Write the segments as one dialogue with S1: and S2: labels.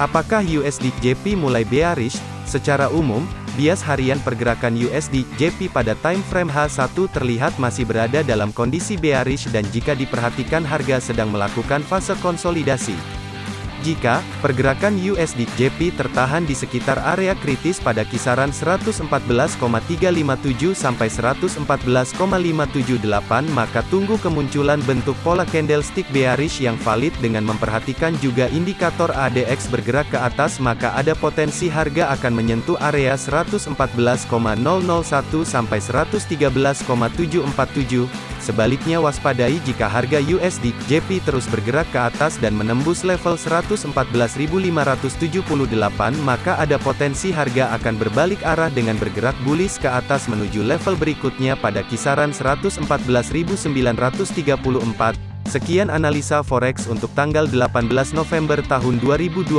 S1: Apakah USD JP mulai bearish? Secara umum, bias harian pergerakan USD JP pada time frame H1 terlihat masih berada dalam kondisi bearish dan jika diperhatikan harga sedang melakukan fase konsolidasi. Jika pergerakan USD JP tertahan di sekitar area kritis pada kisaran 114,357 sampai 114,578 maka tunggu kemunculan bentuk pola candlestick bearish yang valid dengan memperhatikan juga indikator ADX bergerak ke atas maka ada potensi harga akan menyentuh area 114,001 sampai 113,747 Sebaliknya waspadai jika harga USD JP terus bergerak ke atas dan menembus level 114.578 maka ada potensi harga akan berbalik arah dengan bergerak bullish ke atas menuju level berikutnya pada kisaran 114.934. Sekian analisa forex untuk tanggal 18 November tahun 2021.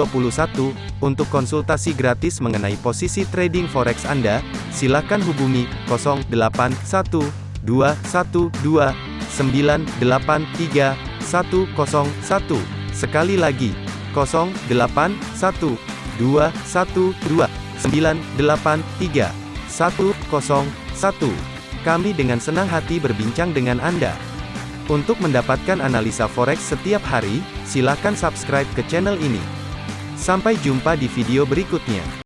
S1: Untuk konsultasi gratis mengenai posisi trading forex Anda, silakan hubungi 081 212 983 101. Sekali lagi, 081 212 983 101. Kami dengan senang hati berbincang dengan Anda. Untuk mendapatkan analisa forex setiap hari, silakan subscribe ke channel ini. Sampai jumpa di video berikutnya.